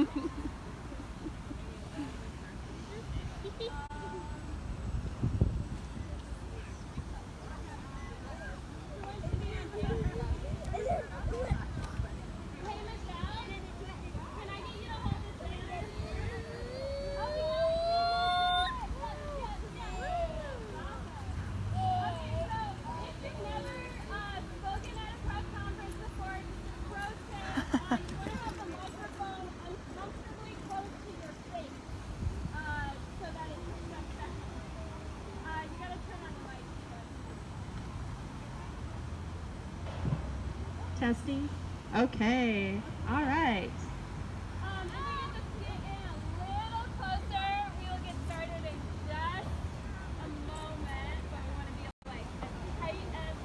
Hee hee. Testing? Okay, all right. Um, if we get just get in a little closer, we will get started in just a moment, but we want to be like as as.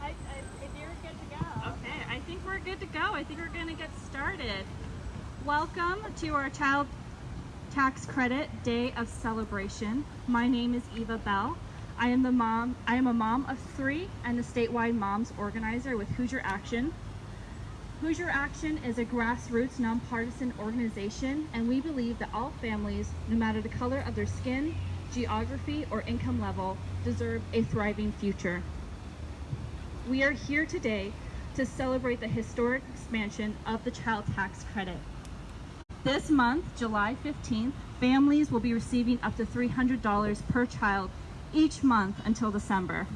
I, I, if you're good to go. Okay, I think we're good to go. I think we're going to get started. Welcome to our Child Tax Credit Day of Celebration. My name is Eva Bell. I am the mom. I am a mom of three and the statewide moms organizer with Hoosier Action. Hoosier Action is a grassroots nonpartisan organization, and we believe that all families, no matter the color of their skin, geography, or income level, deserve a thriving future. We are here today to celebrate the historic expansion of the child tax credit. This month, July 15th, families will be receiving up to $300 per child each month until December.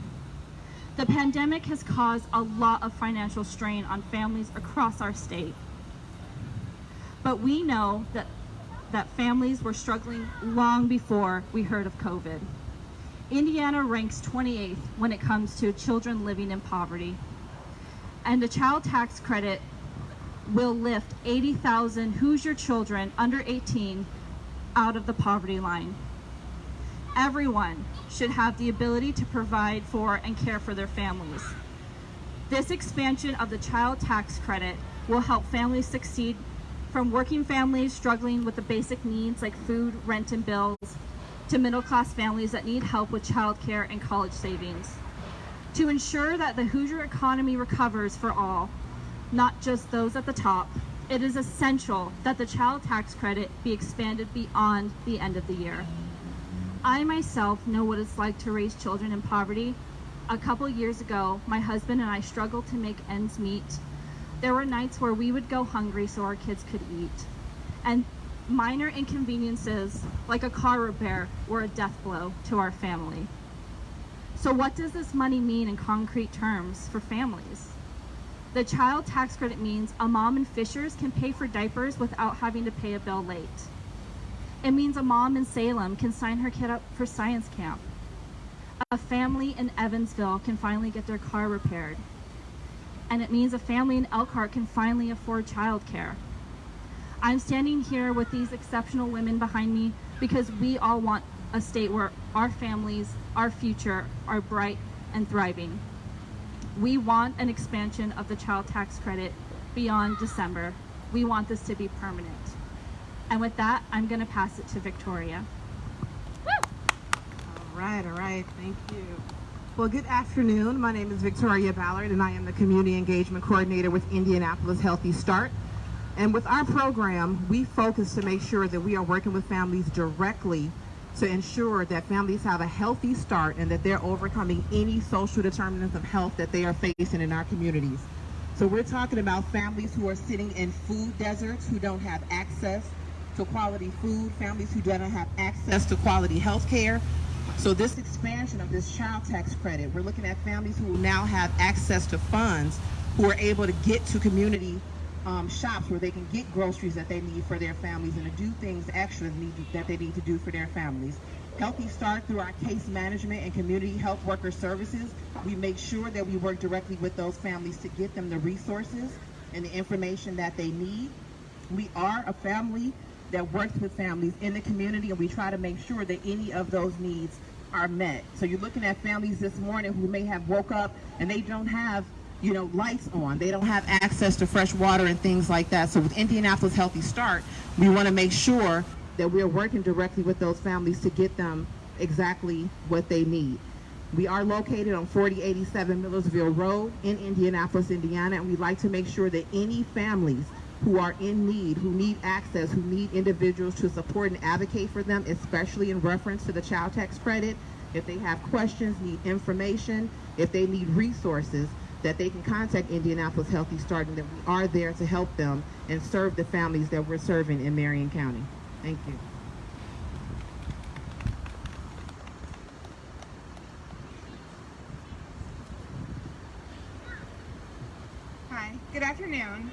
The pandemic has caused a lot of financial strain on families across our state. But we know that, that families were struggling long before we heard of COVID. Indiana ranks 28th when it comes to children living in poverty. And the child tax credit will lift 80,000 Hoosier children under 18 out of the poverty line. Everyone should have the ability to provide for and care for their families. This expansion of the child tax credit will help families succeed from working families struggling with the basic needs like food, rent, and bills to middle class families that need help with childcare and college savings. To ensure that the Hoosier economy recovers for all, not just those at the top, it is essential that the child tax credit be expanded beyond the end of the year. I myself know what it's like to raise children in poverty. A couple years ago, my husband and I struggled to make ends meet. There were nights where we would go hungry so our kids could eat. And minor inconveniences, like a car repair, were a death blow to our family. So what does this money mean in concrete terms for families? The child tax credit means a mom in Fishers can pay for diapers without having to pay a bill late. It means a mom in Salem can sign her kid up for science camp. A family in Evansville can finally get their car repaired. And it means a family in Elkhart can finally afford childcare. I'm standing here with these exceptional women behind me because we all want a state where our families, our future, are bright and thriving. We want an expansion of the child tax credit beyond December. We want this to be permanent. And with that, I'm going to pass it to Victoria. All right, all right, thank you. Well, good afternoon. My name is Victoria Ballard, and I am the Community Engagement Coordinator with Indianapolis Healthy Start. And with our program, we focus to make sure that we are working with families directly to ensure that families have a healthy start and that they're overcoming any social determinants of health that they are facing in our communities. So we're talking about families who are sitting in food deserts, who don't have access to quality food, families who don't have access to quality health care. So this expansion of this child tax credit, we're looking at families who now have access to funds who are able to get to community um, shops where they can get groceries that they need for their families and to do things extra that they need to do for their families. Healthy Start through our case management and community health worker services, we make sure that we work directly with those families to get them the resources and the information that they need. We are a family that works with families in the community and we try to make sure that any of those needs are met. So you're looking at families this morning who may have woke up and they don't have you know, lights on. They don't have access to fresh water and things like that. So with Indianapolis Healthy Start, we want to make sure that we're working directly with those families to get them exactly what they need. We are located on 4087 Millersville Road in Indianapolis, Indiana, and we'd like to make sure that any families who are in need, who need access, who need individuals to support and advocate for them, especially in reference to the child tax credit, if they have questions, need information, if they need resources, that they can contact Indianapolis Healthy Start and that we are there to help them and serve the families that we're serving in Marion County. Thank you. Hi, good afternoon.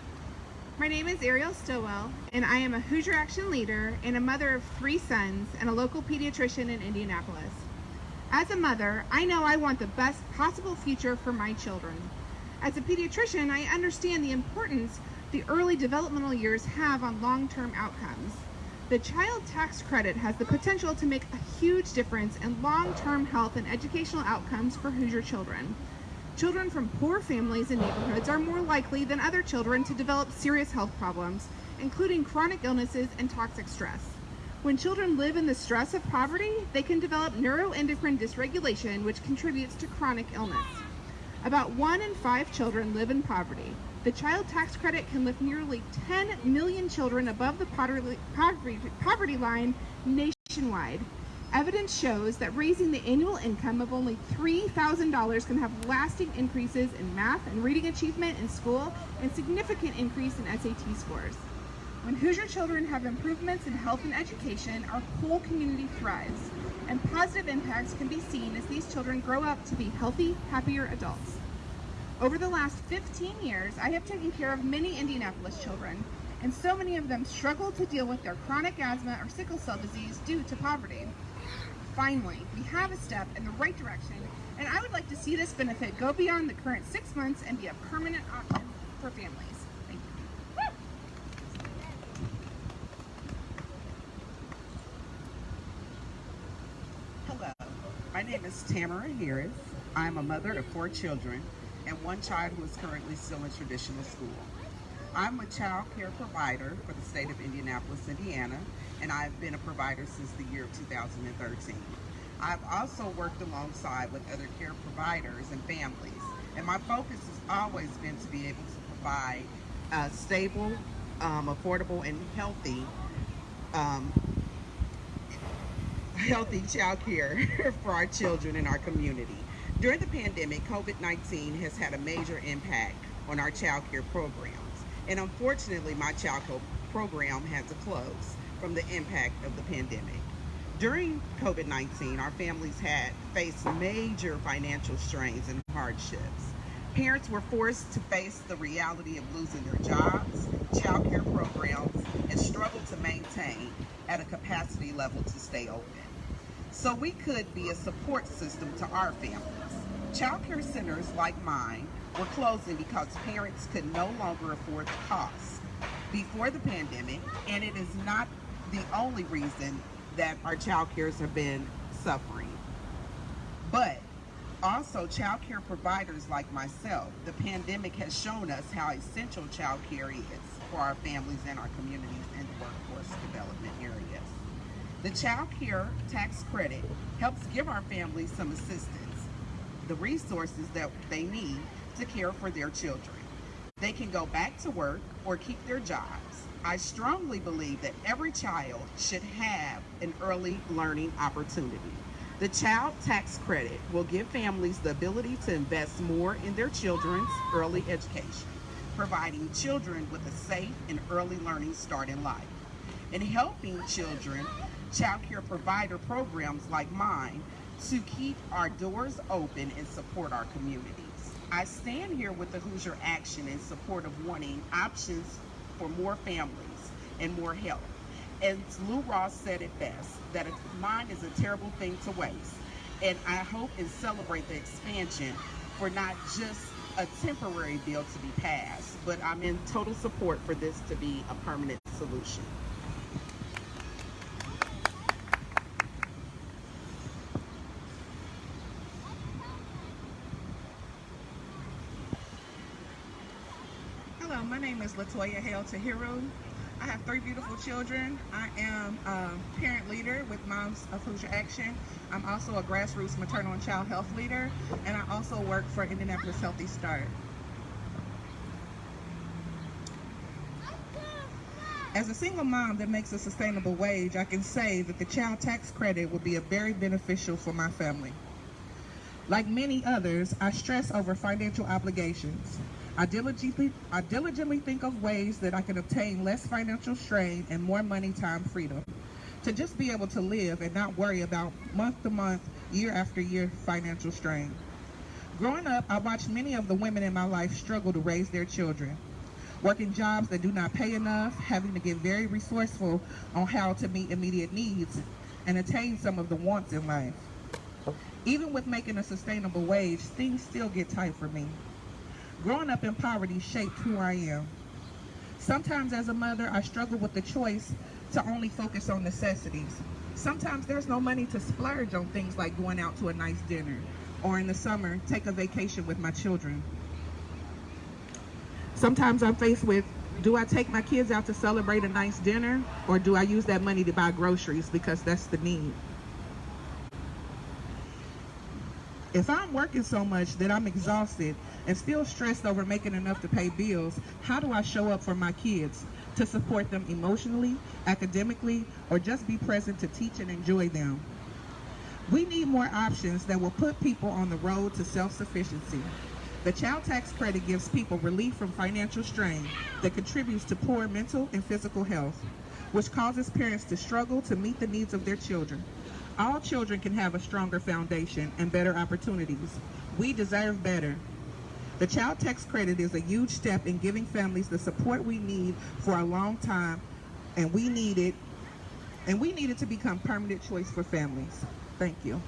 My name is Ariel Stillwell, and I am a Hoosier Action leader and a mother of three sons and a local pediatrician in Indianapolis. As a mother, I know I want the best possible future for my children. As a pediatrician, I understand the importance the early developmental years have on long-term outcomes. The child tax credit has the potential to make a huge difference in long-term health and educational outcomes for Hoosier children. Children from poor families and neighborhoods are more likely than other children to develop serious health problems, including chronic illnesses and toxic stress. When children live in the stress of poverty, they can develop neuroendocrine dysregulation, which contributes to chronic illness. About one in five children live in poverty. The child tax credit can lift nearly 10 million children above the poverty, line nationwide. Evidence shows that raising the annual income of only $3,000 can have lasting increases in math and reading achievement in school and significant increase in SAT scores. When Hoosier children have improvements in health and education, our whole community thrives, and positive impacts can be seen as these children grow up to be healthy, happier adults. Over the last 15 years, I have taken care of many Indianapolis children, and so many of them struggle to deal with their chronic asthma or sickle cell disease due to poverty. Finally, we have a step in the right direction, and I would like to see this benefit go beyond the current six months and be a permanent option for families. Thank you. Hello, my name is Tamara Harris. I'm a mother of four children and one child who is currently still in traditional school. I'm a child care provider for the state of Indianapolis, Indiana, and I've been a provider since the year of 2013. I've also worked alongside with other care providers and families, and my focus has always been to be able to provide uh, stable, um, affordable, and healthy um, healthy child care for our children in our community. During the pandemic, COVID-19 has had a major impact on our child care programs. And unfortunately, my child care program had to close from the impact of the pandemic. During COVID-19, our families had faced major financial strains and hardships. Parents were forced to face the reality of losing their jobs, child care programs, and struggled to maintain at a capacity level to stay open. So we could be a support system to our families. Child care centers like mine were closing because parents could no longer afford the costs before the pandemic, and it is not the only reason that our child cares have been suffering. But also child care providers like myself, the pandemic has shown us how essential child care is for our families and our communities and the workforce development areas. The child care tax credit helps give our families some assistance, the resources that they need to care for their children. They can go back to work or keep their jobs. I strongly believe that every child should have an early learning opportunity. The child tax credit will give families the ability to invest more in their children's early education, providing children with a safe and early learning start in life. And helping children, child care provider programs like mine to keep our doors open and support our communities. I stand here with the Hoosier Action in support of wanting options for more families and more help. And Lou Rawls said it best, that a mind is a terrible thing to waste. And I hope and celebrate the expansion for not just a temporary bill to be passed, but I'm in total support for this to be a permanent solution. Hello, my name is Latoya Hale Tahiru. I have three beautiful children. I am a parent leader with Moms of Hoosier Action. I'm also a grassroots maternal and child health leader, and I also work for Indianapolis Healthy Start. As a single mom that makes a sustainable wage, I can say that the child tax credit would be a very beneficial for my family. Like many others, I stress over financial obligations. I diligently, I diligently think of ways that I can obtain less financial strain and more money time freedom. To just be able to live and not worry about month to month, year after year financial strain. Growing up, I watched many of the women in my life struggle to raise their children. working jobs that do not pay enough, having to get very resourceful on how to meet immediate needs and attain some of the wants in life. Even with making a sustainable wage, things still get tight for me. Growing up in poverty shaped who I am. Sometimes as a mother, I struggle with the choice to only focus on necessities. Sometimes there's no money to splurge on things like going out to a nice dinner or in the summer, take a vacation with my children. Sometimes I'm faced with, do I take my kids out to celebrate a nice dinner or do I use that money to buy groceries because that's the need? If I'm working so much that I'm exhausted and still stressed over making enough to pay bills, how do I show up for my kids to support them emotionally, academically, or just be present to teach and enjoy them? We need more options that will put people on the road to self-sufficiency. The child tax credit gives people relief from financial strain that contributes to poor mental and physical health, which causes parents to struggle to meet the needs of their children. All children can have a stronger foundation and better opportunities. We deserve better. The child tax credit is a huge step in giving families the support we need for a long time, and we need it, and we need it to become permanent choice for families. Thank you.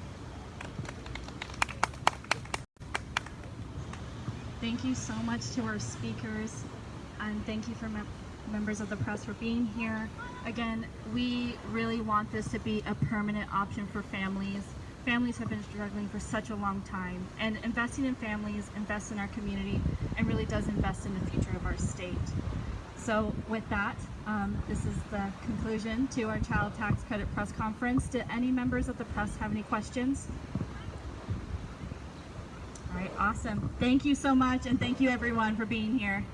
Thank you so much to our speakers, and thank you for members of the press for being here. Again, we really want this to be a permanent option for families. Families have been struggling for such a long time, and investing in families invests in our community and really does invest in the future of our state. So with that, um, this is the conclusion to our child tax credit press conference. Do any members of the press have any questions? All right, awesome. Thank you so much, and thank you everyone for being here.